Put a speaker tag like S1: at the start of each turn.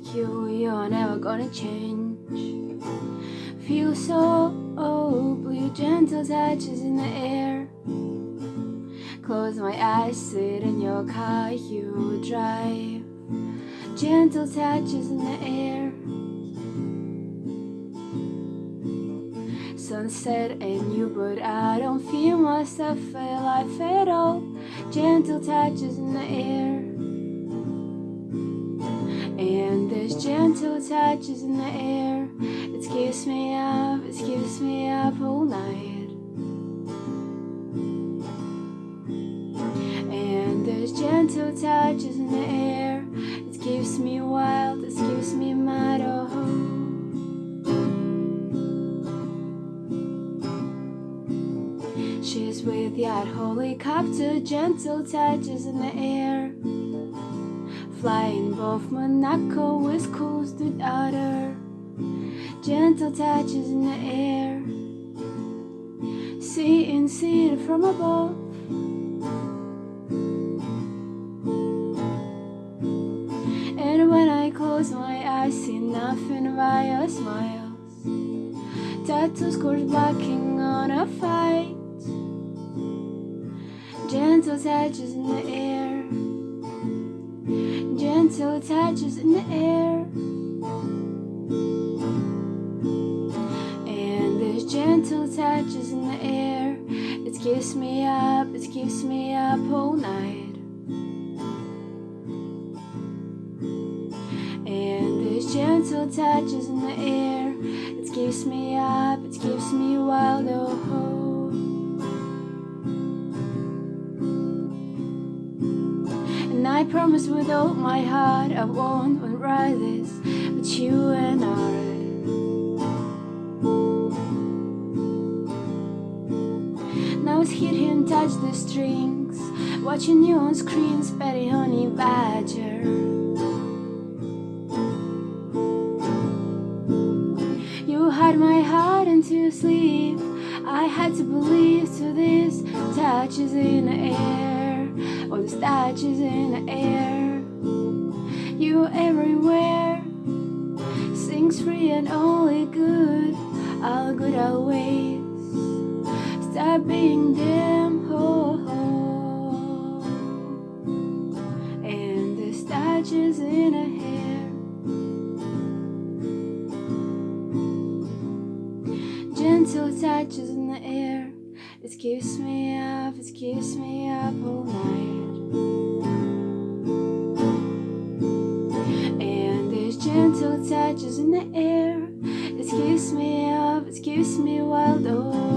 S1: like you, you're never gonna change. Feel so blue, gentle touches in the air. Close my eyes, sit in your car, you drive. Gentle touches in the air. Sunset and you, but I don't feel myself alive at all. Gentle touches in the air. There's gentle touches in the air. It keeps me up, it keeps me up all night. And there's gentle touches in the air. It keeps me wild, it keeps me mad. Oh. She's with that helicopter, gentle touches in the air. Flying both Monaco, West Coast without her. Gentle touches in the air. Seeing, seeing from above. And when I close my eyes, see nothing your smiles. Tattoo scores blocking on a fight. Gentle touches in the air. Gentle touches in the air. And there's gentle touches in the air. It keeps me up, it keeps me up all night. And there's gentle touches in the air. It keeps me up, it keeps me wild. Oh. I promise with all my heart I won't write this But you and I. Now it's hit him touch the strings Watching you on screens Betty Honey Badger. You hide my heart into sleep. I had to believe to this touches in the air All the touches in the air. You everywhere. Sings free and only good. All good always. Stop being them oh, oh. And the touches in the hair Gentle touches in the air It keeps me up, it keeps me up all night. And there's gentle touches in the air. It keeps me up, it keeps me wild all